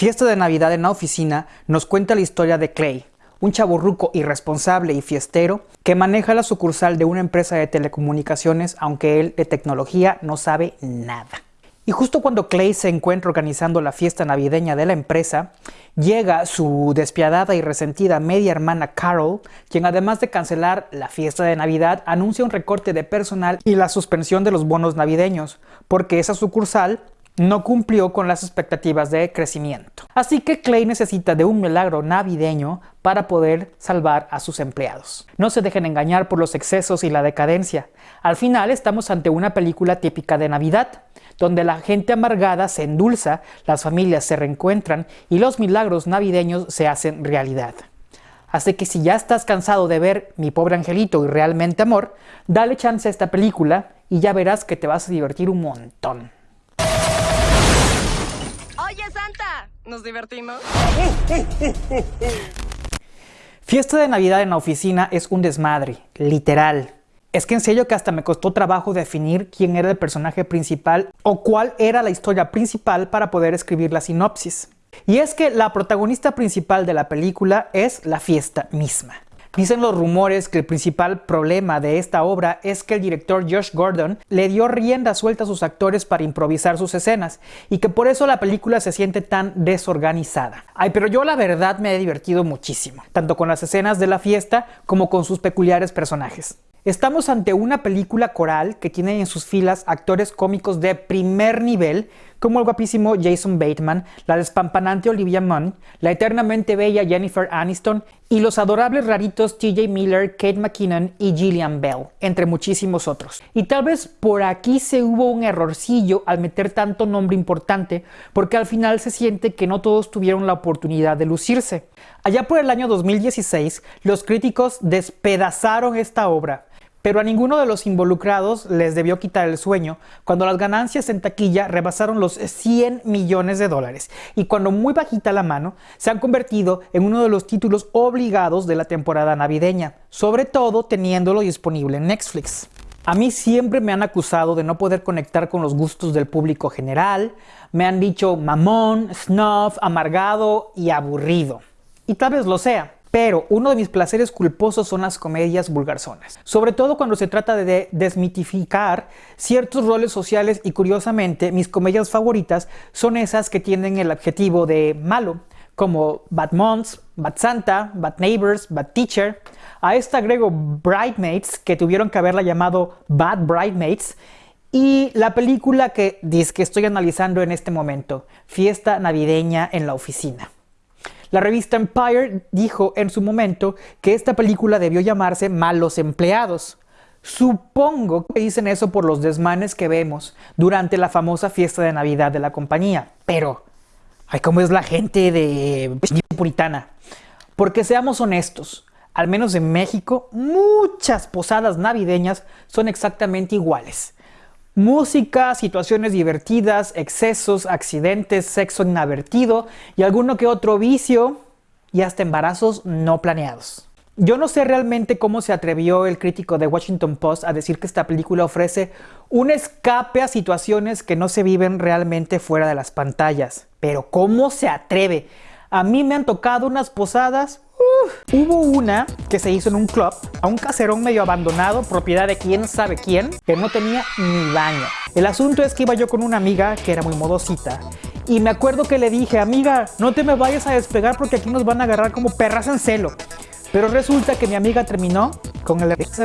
Fiesta de Navidad en la oficina nos cuenta la historia de Clay, un chaburruco irresponsable y fiestero que maneja la sucursal de una empresa de telecomunicaciones aunque él de tecnología no sabe nada. Y justo cuando Clay se encuentra organizando la fiesta navideña de la empresa, llega su despiadada y resentida media hermana Carol, quien además de cancelar la fiesta de Navidad, anuncia un recorte de personal y la suspensión de los bonos navideños, porque esa sucursal no cumplió con las expectativas de crecimiento. Así que Clay necesita de un milagro navideño para poder salvar a sus empleados. No se dejen engañar por los excesos y la decadencia. Al final estamos ante una película típica de Navidad, donde la gente amargada se endulza, las familias se reencuentran y los milagros navideños se hacen realidad. Así que si ya estás cansado de ver Mi pobre angelito y Realmente Amor, dale chance a esta película y ya verás que te vas a divertir un montón. ¿Nos divertimos? Fiesta de Navidad en la oficina es un desmadre, literal. Es que en serio que hasta me costó trabajo definir quién era el personaje principal o cuál era la historia principal para poder escribir la sinopsis. Y es que la protagonista principal de la película es la fiesta misma. Dicen los rumores que el principal problema de esta obra es que el director Josh Gordon le dio rienda suelta a sus actores para improvisar sus escenas y que por eso la película se siente tan desorganizada. Ay, pero yo la verdad me he divertido muchísimo, tanto con las escenas de la fiesta como con sus peculiares personajes. Estamos ante una película coral que tiene en sus filas actores cómicos de primer nivel, como el guapísimo Jason Bateman, la despampanante Olivia Munn, la eternamente bella Jennifer Aniston y los adorables raritos TJ Miller, Kate McKinnon y Gillian Bell, entre muchísimos otros. Y tal vez por aquí se hubo un errorcillo al meter tanto nombre importante, porque al final se siente que no todos tuvieron la oportunidad de lucirse. Allá por el año 2016, los críticos despedazaron esta obra, pero a ninguno de los involucrados les debió quitar el sueño cuando las ganancias en taquilla rebasaron los 100 millones de dólares y cuando muy bajita la mano se han convertido en uno de los títulos obligados de la temporada navideña, sobre todo teniéndolo disponible en Netflix. A mí siempre me han acusado de no poder conectar con los gustos del público general, me han dicho mamón, snuff, amargado y aburrido. Y tal vez lo sea, pero uno de mis placeres culposos son las comedias vulgarzonas, sobre todo cuando se trata de desmitificar ciertos roles sociales y curiosamente mis comedias favoritas son esas que tienen el adjetivo de malo, como Bad Moms, Bad Santa, Bad Neighbors, Bad Teacher. A esta agrego Bridesmaids, que tuvieron que haberla llamado Bad Bridesmaids, y la película que, que estoy analizando en este momento, Fiesta Navideña en la Oficina. La revista Empire dijo en su momento que esta película debió llamarse Malos Empleados. Supongo que dicen eso por los desmanes que vemos durante la famosa fiesta de Navidad de la compañía. Pero, ay, ¿cómo es la gente de puritana? Porque seamos honestos, al menos en México, muchas posadas navideñas son exactamente iguales. Música, situaciones divertidas, excesos, accidentes, sexo inavertido y alguno que otro vicio y hasta embarazos no planeados. Yo no sé realmente cómo se atrevió el crítico de Washington Post a decir que esta película ofrece un escape a situaciones que no se viven realmente fuera de las pantallas. Pero ¿cómo se atreve? A mí me han tocado unas posadas Hubo una que se hizo en un club, a un caserón medio abandonado, propiedad de quién sabe quién, que no tenía ni baño. El asunto es que iba yo con una amiga que era muy modosita y me acuerdo que le dije, amiga, no te me vayas a despegar porque aquí nos van a agarrar como perras en celo. Pero resulta que mi amiga terminó con el ex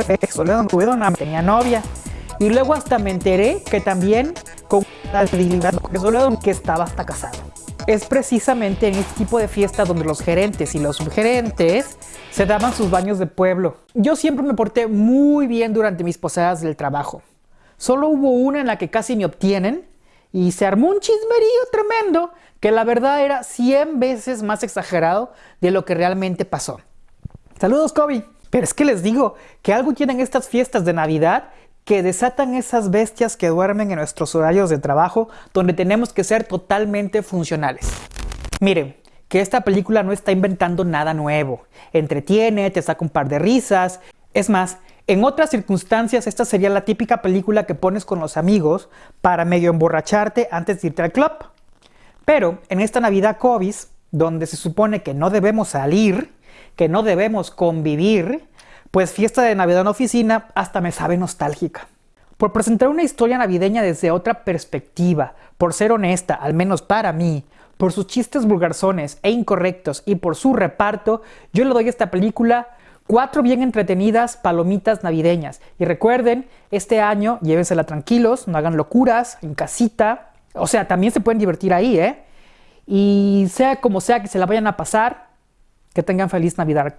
tenía novia. Y luego hasta me enteré que también con la que estaba hasta casado es precisamente en este tipo de fiesta donde los gerentes y los subgerentes se daban sus baños de pueblo. Yo siempre me porté muy bien durante mis posadas del trabajo. Solo hubo una en la que casi me obtienen y se armó un chismerío tremendo que la verdad era 100 veces más exagerado de lo que realmente pasó. Saludos, Kobe. Pero es que les digo que algo tienen estas fiestas de Navidad que desatan esas bestias que duermen en nuestros horarios de trabajo donde tenemos que ser totalmente funcionales. Miren, que esta película no está inventando nada nuevo. Entretiene, te saca un par de risas. Es más, en otras circunstancias esta sería la típica película que pones con los amigos para medio emborracharte antes de irte al club. Pero en esta Navidad COVID, donde se supone que no debemos salir, que no debemos convivir, pues fiesta de Navidad en oficina hasta me sabe nostálgica. Por presentar una historia navideña desde otra perspectiva, por ser honesta, al menos para mí, por sus chistes vulgarzones e incorrectos y por su reparto, yo le doy a esta película cuatro bien entretenidas palomitas navideñas. Y recuerden, este año llévensela tranquilos, no hagan locuras, en casita. O sea, también se pueden divertir ahí, ¿eh? Y sea como sea que se la vayan a pasar, que tengan feliz Navidad.